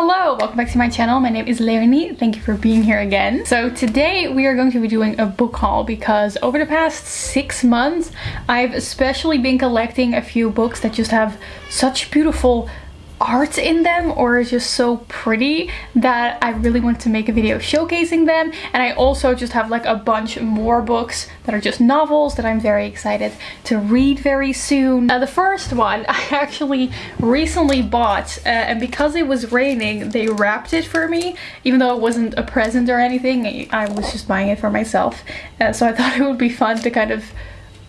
Hello, welcome back to my channel. My name is Leonie. Thank you for being here again. So today we are going to be doing a book haul because over the past six months I've especially been collecting a few books that just have such beautiful art in them or is just so pretty that I really want to make a video showcasing them. And I also just have like a bunch more books that are just novels that I'm very excited to read very soon. Uh, the first one I actually recently bought uh, and because it was raining they wrapped it for me. Even though it wasn't a present or anything I was just buying it for myself. Uh, so I thought it would be fun to kind of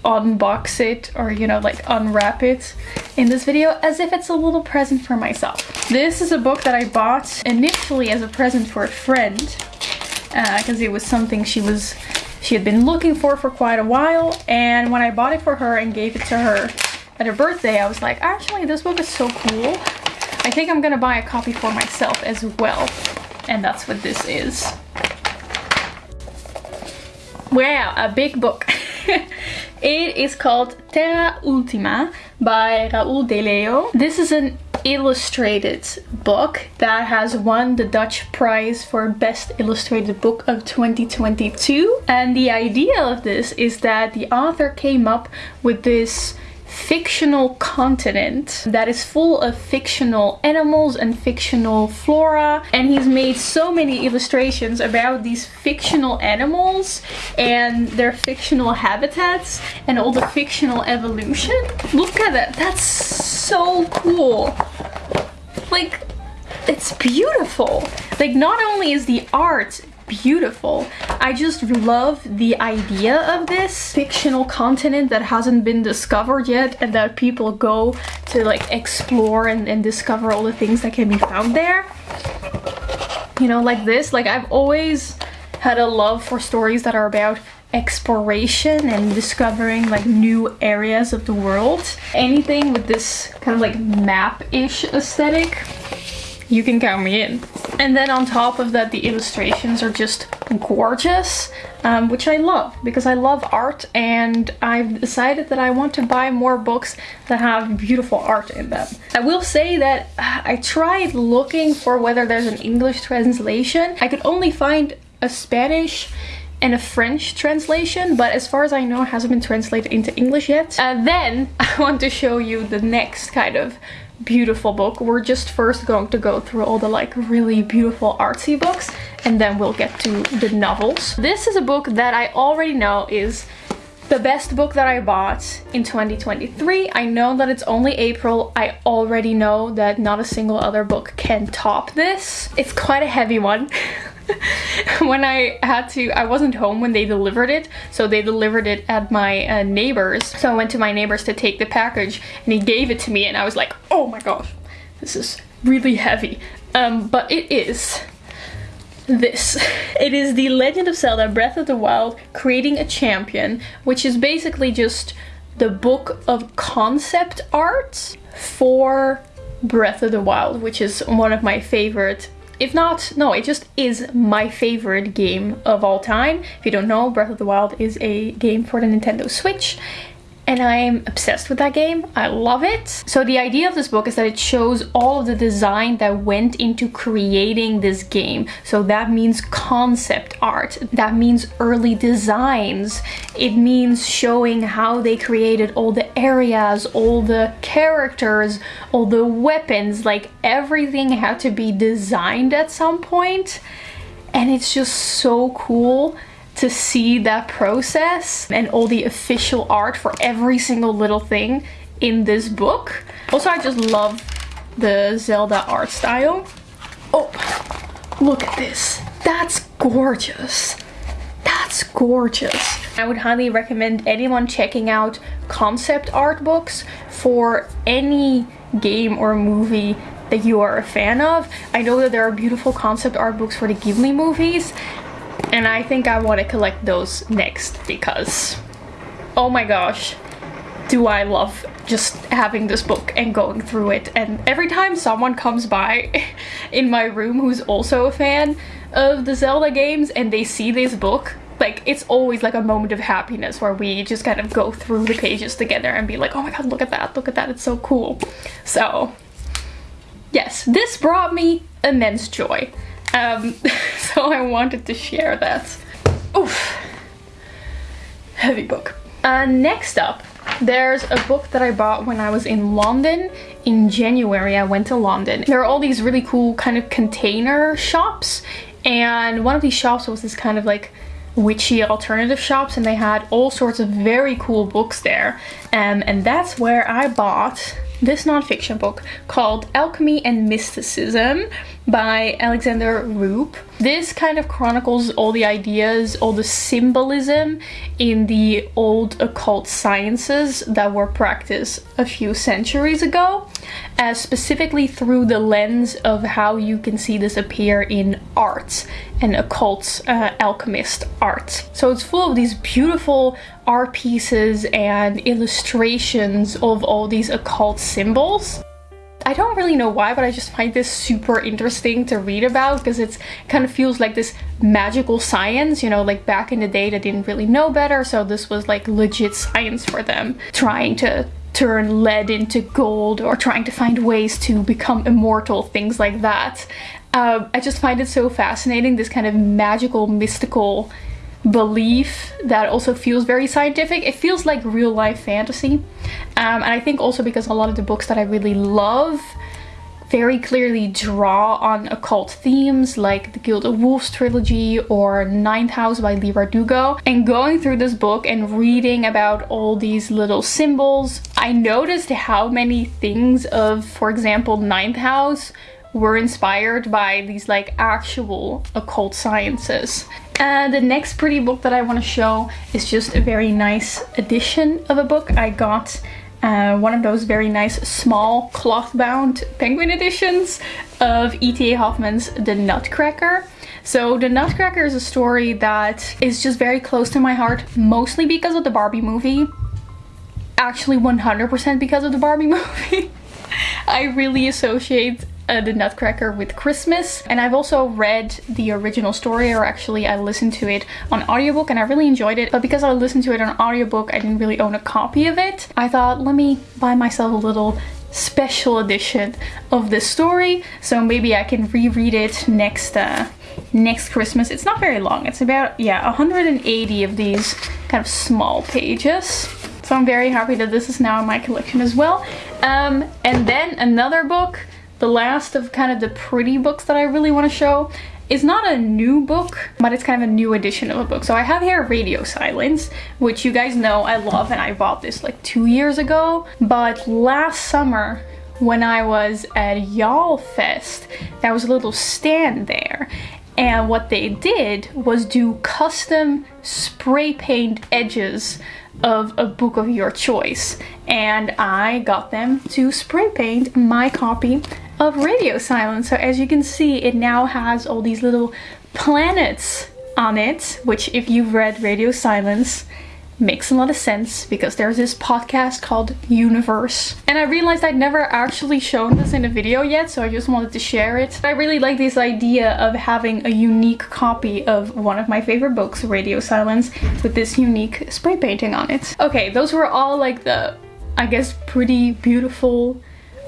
unbox it or you know like unwrap it in this video as if it's a little present for myself. This is a book that I bought initially as a present for a friend because uh, it was something she was she had been looking for for quite a while and when I bought it for her and gave it to her at her birthday I was like actually this book is so cool I think I'm gonna buy a copy for myself as well and that's what this is. Wow, a big book. It is called Terra Ultima by Raoul Deleo. This is an illustrated book that has won the Dutch prize for best illustrated book of 2022 and the idea of this is that the author came up with this fictional continent that is full of fictional animals and fictional flora and he's made so many illustrations about these fictional animals and their fictional habitats and all the fictional evolution. Look at that, that's so cool. Like, it's beautiful. Like, not only is the art beautiful. I just love the idea of this fictional continent that hasn't been discovered yet and that people go to like explore and, and discover all the things that can be found there. You know, like this. Like I've always had a love for stories that are about exploration and discovering like new areas of the world. Anything with this kind of like map-ish aesthetic you can count me in. And then on top of that, the illustrations are just gorgeous, um, which I love because I love art and I've decided that I want to buy more books that have beautiful art in them. I will say that I tried looking for whether there's an English translation. I could only find a Spanish and a French translation, but as far as I know, it hasn't been translated into English yet. And then I want to show you the next kind of beautiful book. We're just first going to go through all the like really beautiful artsy books and then we'll get to the novels. This is a book that I already know is the best book that I bought in 2023. I know that it's only April. I already know that not a single other book can top this. It's quite a heavy one. when I had to, I wasn't home when they delivered it, so they delivered it at my uh, neighbor's. So I went to my neighbor's to take the package and he gave it to me and I was like, oh my gosh, this is really heavy. Um, but it is this. It is The Legend of Zelda Breath of the Wild Creating a Champion, which is basically just the book of concept art for Breath of the Wild, which is one of my favorite if not, no, it just is my favorite game of all time. If you don't know, Breath of the Wild is a game for the Nintendo Switch and I'm obsessed with that game. I love it. So the idea of this book is that it shows all of the design that went into creating this game. So that means concept art. That means early designs. It means showing how they created all the areas, all the characters, all the weapons, like everything had to be designed at some point. And it's just so cool to see that process and all the official art for every single little thing in this book. Also, I just love the Zelda art style. Oh, look at this. That's gorgeous. That's gorgeous. I would highly recommend anyone checking out concept art books for any game or movie that you are a fan of. I know that there are beautiful concept art books for the Ghibli movies and I think I want to collect those next because, oh my gosh, do I love just having this book and going through it. And every time someone comes by in my room who's also a fan of the Zelda games and they see this book, like it's always like a moment of happiness where we just kind of go through the pages together and be like, oh my god, look at that, look at that, it's so cool. So yes, this brought me immense joy. Um, so I wanted to share that. Oof. Heavy book. Uh, next up, there's a book that I bought when I was in London. In January, I went to London. There are all these really cool kind of container shops. And one of these shops was this kind of like witchy alternative shops and they had all sorts of very cool books there um, and that's where I bought this nonfiction book called Alchemy and Mysticism by Alexander Roob. This kind of chronicles all the ideas, all the symbolism in the old occult sciences that were practiced a few centuries ago, uh, specifically through the lens of how you can see this appear in art and occult uh, alchemist art. So it's full of these beautiful art pieces and illustrations of all these occult symbols. I don't really know why, but I just find this super interesting to read about because it kind of feels like this magical science, you know, like back in the day they didn't really know better, so this was like legit science for them, trying to turn lead into gold or trying to find ways to become immortal, things like that. Uh, I just find it so fascinating, this kind of magical, mystical belief that also feels very scientific. It feels like real life fantasy. Um, and I think also because a lot of the books that I really love very clearly draw on occult themes like the Gilded Wolves trilogy or Ninth House by Leigh Bardugo. And going through this book and reading about all these little symbols, I noticed how many things of, for example, Ninth House were inspired by these like actual occult sciences. And the next pretty book that I want to show is just a very nice edition of a book. I got uh, one of those very nice small cloth bound penguin editions of E.T.A. Hoffmann's The Nutcracker. So The Nutcracker is a story that is just very close to my heart, mostly because of the Barbie movie. Actually 100% because of the Barbie movie. I really associate uh, the Nutcracker with Christmas. And I've also read the original story, or actually I listened to it on audiobook and I really enjoyed it. But because I listened to it on audiobook, I didn't really own a copy of it. I thought, let me buy myself a little special edition of this story. So maybe I can reread it next uh, next Christmas. It's not very long. It's about, yeah, 180 of these kind of small pages. So I'm very happy that this is now in my collection as well. Um, and then another book the last of kind of the pretty books that I really want to show is not a new book, but it's kind of a new edition of a book. So I have here Radio Silence, which you guys know I love and I bought this like two years ago. But last summer, when I was at YALLFest, there was a little stand there. And what they did was do custom spray paint edges of a book of your choice. And I got them to spray paint my copy of Radio Silence. So as you can see, it now has all these little planets on it, which if you've read Radio Silence, makes a lot of sense because there's this podcast called Universe. And I realized I'd never actually shown this in a video yet, so I just wanted to share it. I really like this idea of having a unique copy of one of my favorite books, Radio Silence, with this unique spray painting on it. Okay, those were all like the, I guess, pretty beautiful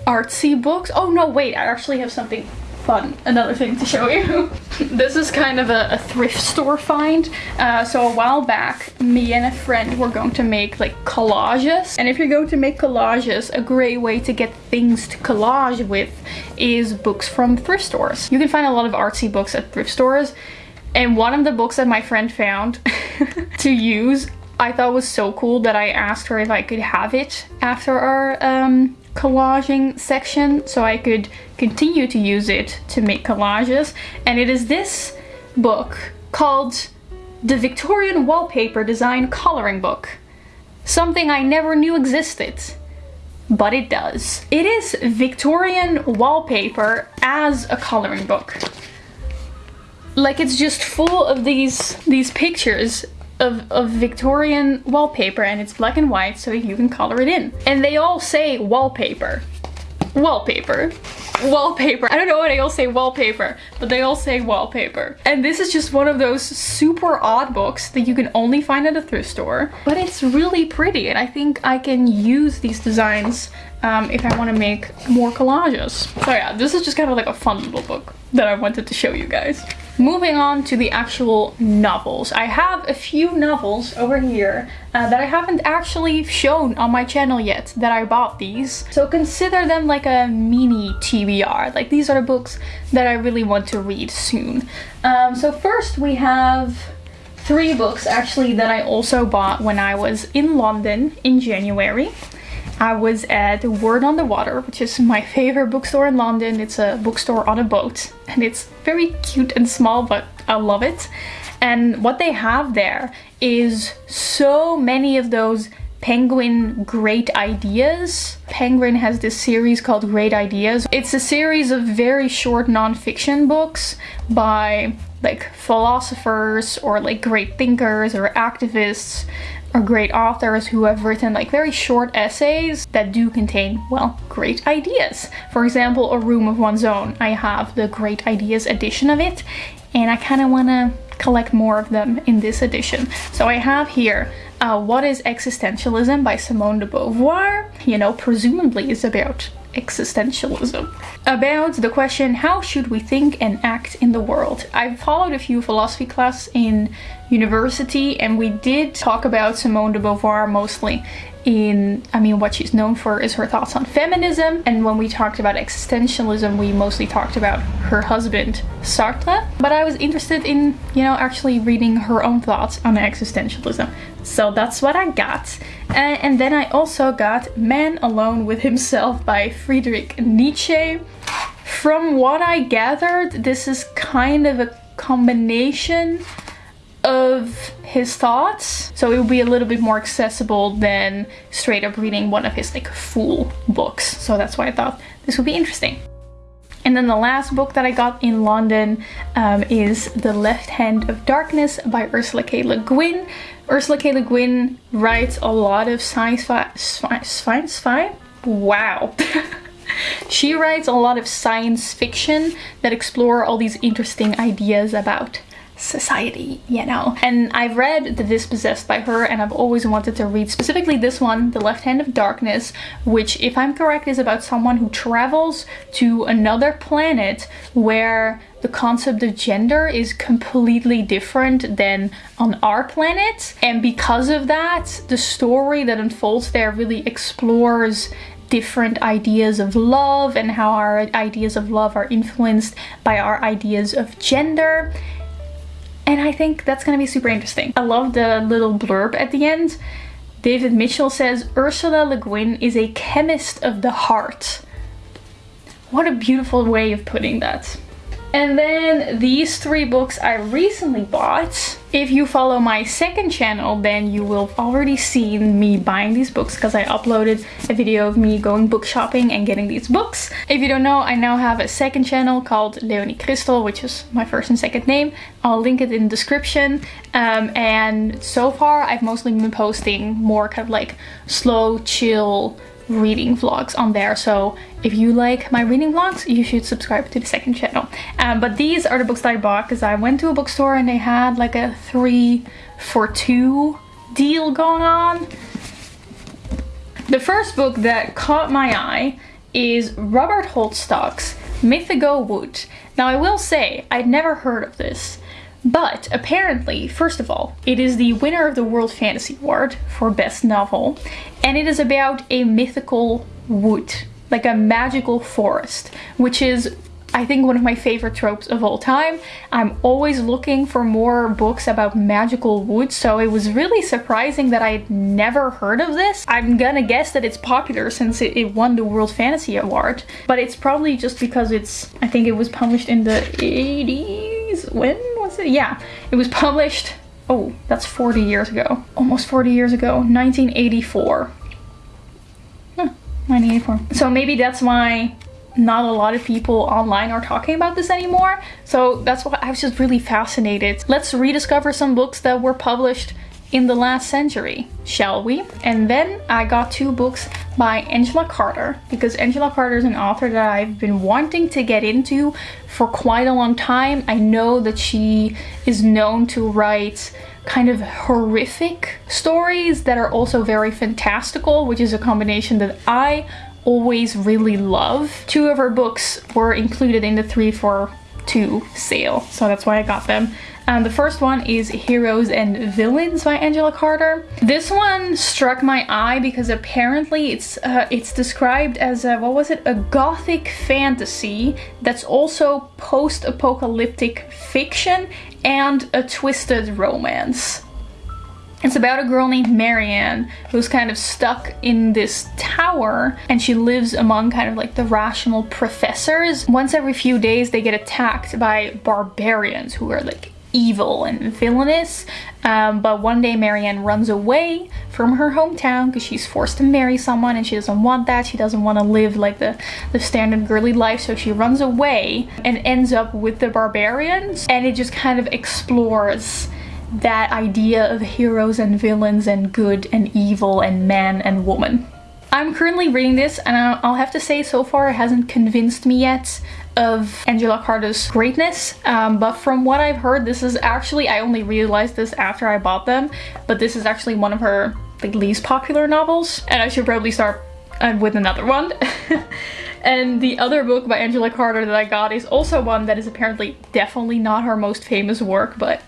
artsy books. Oh no, wait, I actually have something fun, another thing to show you. this is kind of a, a thrift store find. Uh, so a while back, me and a friend were going to make like collages. And if you're going to make collages, a great way to get things to collage with is books from thrift stores. You can find a lot of artsy books at thrift stores. And one of the books that my friend found to use I thought was so cool that I asked her if I could have it after our um, collaging section so I could continue to use it to make collages. And it is this book called The Victorian Wallpaper Design Coloring Book. Something I never knew existed. But it does. It is Victorian wallpaper as a coloring book. Like it's just full of these these pictures of, of Victorian wallpaper and it's black and white so you can color it in. And they all say wallpaper. Wallpaper. wallpaper. I don't know why they all say wallpaper, but they all say wallpaper. And this is just one of those super odd books that you can only find at a thrift store. But it's really pretty and I think I can use these designs um, if I want to make more collages. So yeah, this is just kind of like a fun little book that I wanted to show you guys. Moving on to the actual novels. I have a few novels over here uh, that I haven't actually shown on my channel yet that I bought these. So consider them like a mini TBR. Like these are the books that I really want to read soon. Um, so first we have three books actually that I also bought when I was in London in January. I was at Word on the Water, which is my favorite bookstore in London. It's a bookstore on a boat and it's very cute and small, but I love it. And what they have there is so many of those Penguin Great Ideas. Penguin has this series called Great Ideas. It's a series of very short non-fiction books by like philosophers or like great thinkers or activists or great authors who have written like very short essays that do contain, well, great ideas. For example, A Room of One's Own. I have the Great Ideas edition of it and I kind of want to collect more of them in this edition. So I have here uh, What is Existentialism by Simone de Beauvoir. You know, presumably is about existentialism. About the question, how should we think and act in the world? I've followed a few philosophy classes in university and we did talk about Simone de Beauvoir mostly in, I mean, what she's known for is her thoughts on feminism. And when we talked about existentialism, we mostly talked about her husband, Sartre. But I was interested in, you know, actually reading her own thoughts on existentialism. So that's what I got. And, and then I also got Man Alone with Himself by Friedrich Nietzsche. From what I gathered, this is kind of a combination of his thoughts so it will be a little bit more accessible than straight up reading one of his like full books so that's why I thought this would be interesting and then the last book that I got in London um, is The Left Hand of Darkness by Ursula K. Le Guin. Ursula K. Le Guin writes a lot of science fi science wow she writes a lot of science fiction that explore all these interesting ideas about society, you know. And I've read The Dispossessed by her and I've always wanted to read specifically this one, The Left Hand of Darkness, which if I'm correct is about someone who travels to another planet where the concept of gender is completely different than on our planet. And because of that, the story that unfolds there really explores different ideas of love and how our ideas of love are influenced by our ideas of gender and I think that's gonna be super interesting. I love the little blurb at the end. David Mitchell says, Ursula Le Guin is a chemist of the heart. What a beautiful way of putting that. And then these three books I recently bought. If you follow my second channel, then you will already seen me buying these books because I uploaded a video of me going book shopping and getting these books. If you don't know, I now have a second channel called Leonie Crystal, which is my first and second name. I'll link it in the description. Um, and so far, I've mostly been posting more kind of like slow, chill, reading vlogs on there. So if you like my reading vlogs you should subscribe to the second channel. Um, but these are the books that I bought because I went to a bookstore and they had like a three for two deal going on. The first book that caught my eye is Robert Holdstock's Mythago Wood. Now I will say I'd never heard of this but apparently, first of all, it is the winner of the World Fantasy Award for Best Novel, and it is about a mythical wood, like a magical forest, which is I think one of my favorite tropes of all time. I'm always looking for more books about magical woods, so it was really surprising that I'd never heard of this. I'm gonna guess that it's popular since it, it, won the World Fantasy Award, but it's probably just because it's, I think it was published in the 80s? When was it? Yeah, it was published, oh, that's 40 years ago. Almost 40 years ago, 1984. Huh, 1984. So maybe that's why not a lot of people online are talking about this anymore. So that's why I was just really fascinated. Let's rediscover some books that were published in the last century, shall we? And then I got two books by Angela Carter because Angela Carter is an author that I've been wanting to get into for quite a long time. I know that she is known to write kind of horrific stories that are also very fantastical, which is a combination that I always really love. Two of her books were included in the 3 for 2 sale, so that's why I got them. Um, the first one is Heroes and Villains by Angela Carter. This one struck my eye because apparently it's uh, it's described as a, what was it, a gothic fantasy that's also post-apocalyptic fiction and a twisted romance. It's about a girl named Marianne who's kind of stuck in this tower and she lives among kind of like the rational professors. Once every few days they get attacked by barbarians who are like evil and villainous. Um, but one day Marianne runs away from her hometown because she's forced to marry someone and she doesn't want that. She doesn't want to live like the, the standard girly life. So she runs away and ends up with the barbarians. And it just kind of explores that idea of heroes and villains and good and evil and man and woman. I'm currently reading this and I'll have to say so far it hasn't convinced me yet of Angela Carter's greatness um, but from what I've heard this is actually I only realized this after I bought them but this is actually one of her like least popular novels and I should probably start uh, with another one. And the other book by Angela Carter that I got is also one that is apparently definitely not her most famous work but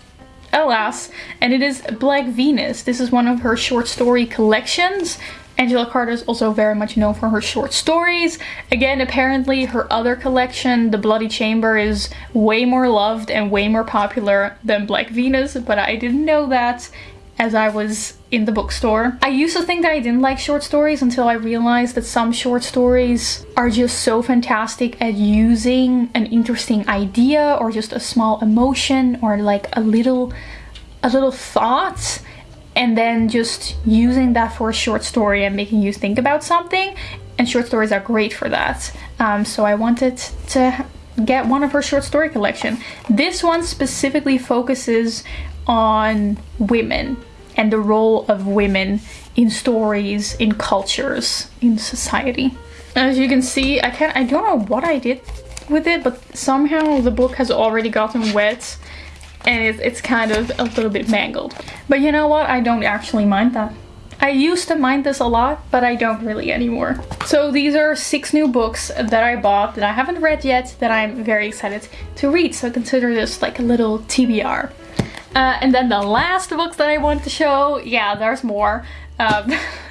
alas and it is Black Venus. This is one of her short story collections Angela Carter is also very much known for her short stories. Again, apparently her other collection, The Bloody Chamber, is way more loved and way more popular than Black Venus, but I didn't know that as I was in the bookstore. I used to think that I didn't like short stories until I realized that some short stories are just so fantastic at using an interesting idea or just a small emotion or like a little a little thought and then just using that for a short story and making you think about something. And short stories are great for that. Um, so I wanted to get one of her short story collection. This one specifically focuses on women and the role of women in stories in cultures in society. As you can see I can't I don't know what I did with it but somehow the book has already gotten wet and it's, it's kind of a little bit mangled. But you know what? I don't actually mind that. I used to mind this a lot, but I don't really anymore. So these are six new books that I bought that I haven't read yet that I'm very excited to read. So consider this like a little TBR. Uh, and then the last books that I want to show, yeah, there's more. Um,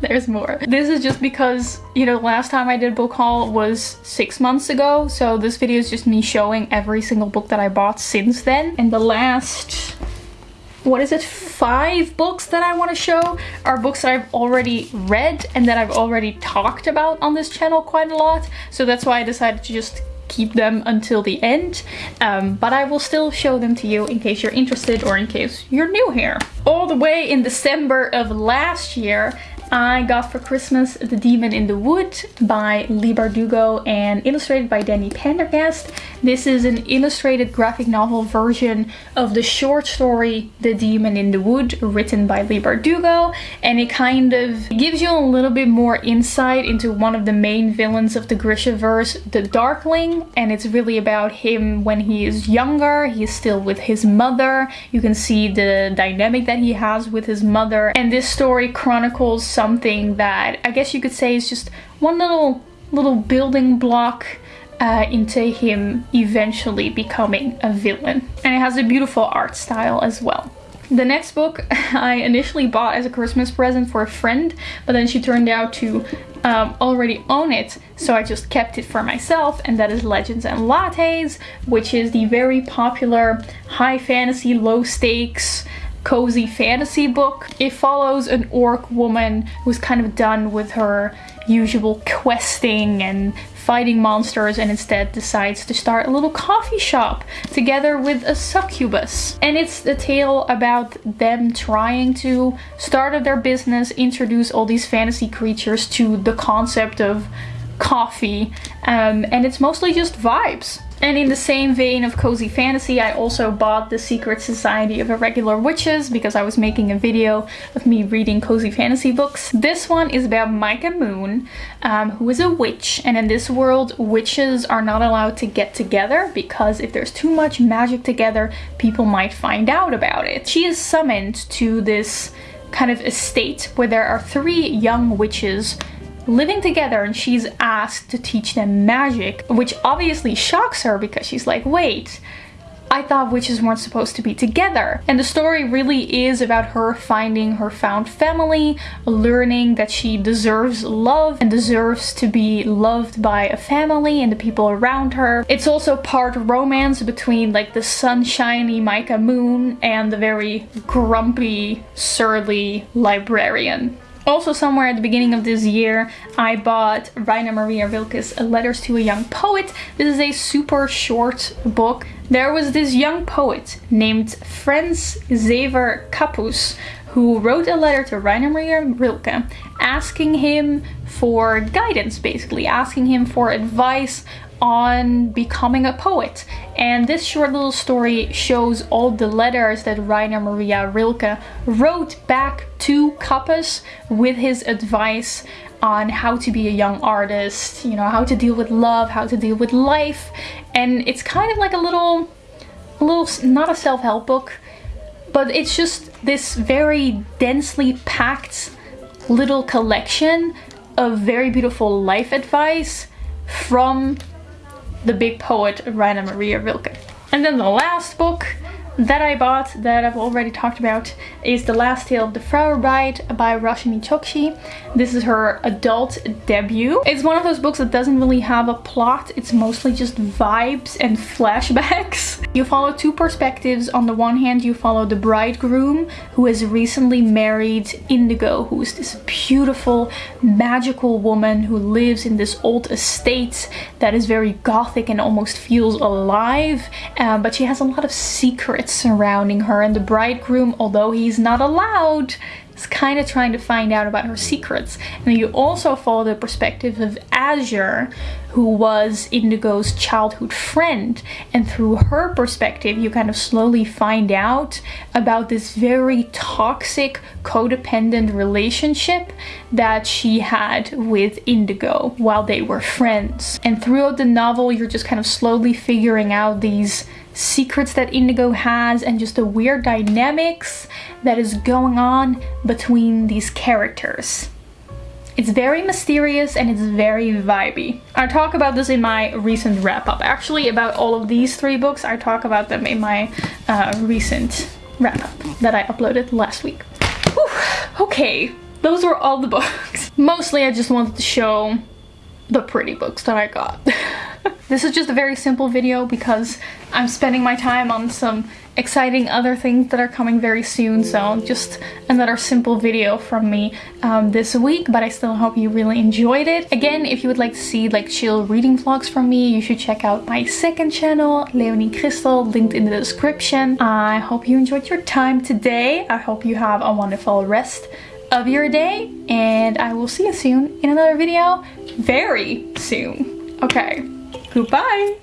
there's more. This is just because, you know, last time I did book haul was six months ago. So this video is just me showing every single book that I bought since then. And the last, what is it, five books that I want to show are books that I've already read and that I've already talked about on this channel quite a lot. So that's why I decided to just keep them until the end um, but I will still show them to you in case you're interested or in case you're new here. All the way in December of last year I got for Christmas The Demon in the Wood by Leigh Bardugo and illustrated by Dani Pendergast. This is an illustrated graphic novel version of the short story The Demon in the Wood written by Leigh Bardugo. And it kind of gives you a little bit more insight into one of the main villains of the Grishaverse, the Darkling, and it's really about him when he is younger, he's still with his mother, you can see the dynamic that he has with his mother, and this story chronicles something that I guess you could say is just one little little building block uh, into him eventually becoming a villain. And it has a beautiful art style as well. The next book I initially bought as a Christmas present for a friend, but then she turned out to um, already own it, so I just kept it for myself, and that is Legends and Lattes, which is the very popular high fantasy, low stakes, cozy fantasy book. It follows an orc woman who's kind of done with her usual questing and fighting monsters and instead decides to start a little coffee shop together with a succubus. And it's a tale about them trying to start up their business, introduce all these fantasy creatures to the concept of coffee um, and it's mostly just vibes. And in the same vein of cozy fantasy, I also bought The Secret Society of Irregular Witches because I was making a video of me reading cozy fantasy books. This one is about Mika Moon, um, who is a witch. And in this world, witches are not allowed to get together because if there's too much magic together, people might find out about it. She is summoned to this kind of estate where there are three young witches living together and she's asked to teach them magic, which obviously shocks her because she's like, wait, I thought witches weren't supposed to be together. And the story really is about her finding her found family, learning that she deserves love and deserves to be loved by a family and the people around her. It's also part romance between like the sunshiny Mika Moon and the very grumpy, surly librarian. Also somewhere at the beginning of this year, I bought Rainer Maria Rilke's Letters to a Young Poet. This is a super short book. There was this young poet named Franz Xaver Kappus who wrote a letter to Rainer Maria Rilke asking him for guidance, basically, asking him for advice on becoming a poet. And this short little story shows all the letters that Rainer Maria Rilke wrote back to Kappus with his advice on how to be a young artist, you know, how to deal with love, how to deal with life. And it's kind of like a little, a little, not a self-help book, but it's just this very densely packed little collection of very beautiful life advice from the big poet Rainer Maria Rilke. And then the last book that I bought that I've already talked about is The Last Tale of the Flower Bride by Roshani Chokshi. This is her adult debut. It's one of those books that doesn't really have a plot. It's mostly just vibes and flashbacks. You follow two perspectives. On the one hand, you follow the bridegroom who has recently married Indigo, who is this beautiful, magical woman who lives in this old estate that is very gothic and almost feels alive. Uh, but she has a lot of secrets surrounding her and the bridegroom, although he's not allowed, is kind of trying to find out about her secrets. And you also follow the perspective of Azure, who was Indigo's childhood friend. And through her perspective, you kind of slowly find out about this very toxic, codependent relationship that she had with Indigo while they were friends. And throughout the novel, you're just kind of slowly figuring out these secrets that Indigo has and just the weird dynamics that is going on between these characters. It's very mysterious and it's very vibey. I talk about this in my recent wrap up. Actually, about all of these three books, I talk about them in my uh, recent wrap up that I uploaded last week. Whew. Okay, those were all the books. Mostly I just wanted to show the pretty books that I got. This is just a very simple video because I'm spending my time on some exciting other things that are coming very soon so just another simple video from me um, this week but I still hope you really enjoyed it. Again if you would like to see like chill reading vlogs from me you should check out my second channel Leonie Crystal linked in the description. I hope you enjoyed your time today. I hope you have a wonderful rest of your day and I will see you soon in another video very soon. Okay. Goodbye.